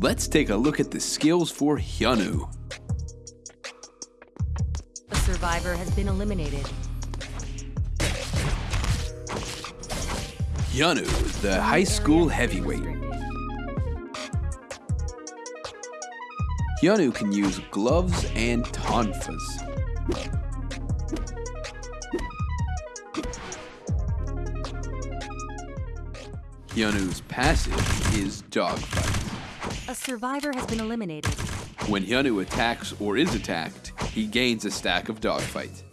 Let's take a look at the skills for Hyunwoo. A survivor has been eliminated. Hyunwoo, the high school heavyweight. Hyunwoo can use gloves and tonfas. Hyunwoo's passive is Dogfight. A survivor has been eliminated. When Hyunwoo attacks or is attacked, he gains a stack of Dogfight.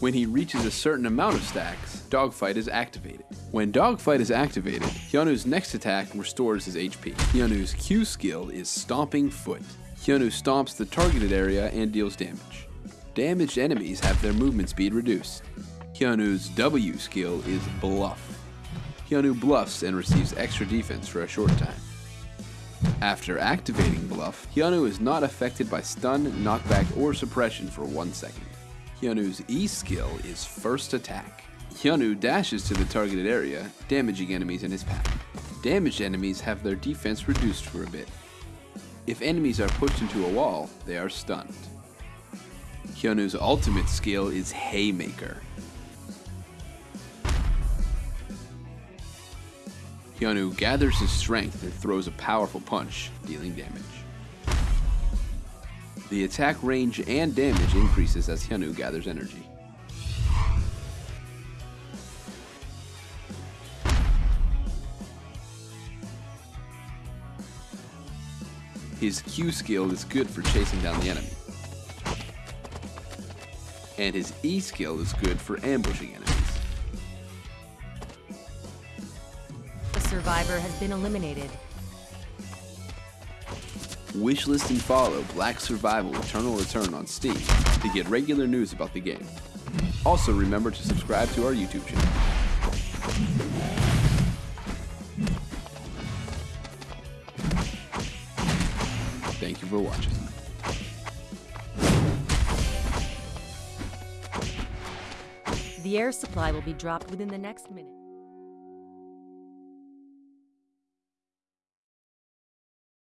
When he reaches a certain amount of stacks, Dogfight is activated. When Dogfight is activated, Hyunwoo's next attack restores his HP. Hyunwoo's Q skill is Stomping Foot. Hyunwoo stomps the targeted area and deals damage. Damaged enemies have their movement speed reduced. Hyunwoo's W skill is Bluff. Hyunwoo bluffs and receives extra defense for a short time. After activating Bluff, Hyunwoo is not affected by stun, knockback, or suppression for one second. Hyunwoo's E skill is First Attack. Hyunwoo dashes to the targeted area, damaging enemies in his path. Damaged enemies have their defense reduced for a bit. If enemies are pushed into a wall, they are stunned. Hyunwoo's ultimate skill is Haymaker. Hyunwoo gathers his strength and throws a powerful punch, dealing damage. The attack range and damage increases as Hyunwoo gathers energy. His Q skill is good for chasing down the enemy. And his E skill is good for ambushing enemies. Survivor has been eliminated. Wishlist and follow Black Survival Eternal Return on Steam to get regular news about the game. Also remember to subscribe to our YouTube channel. Thank you for watching. The air supply will be dropped within the next minute.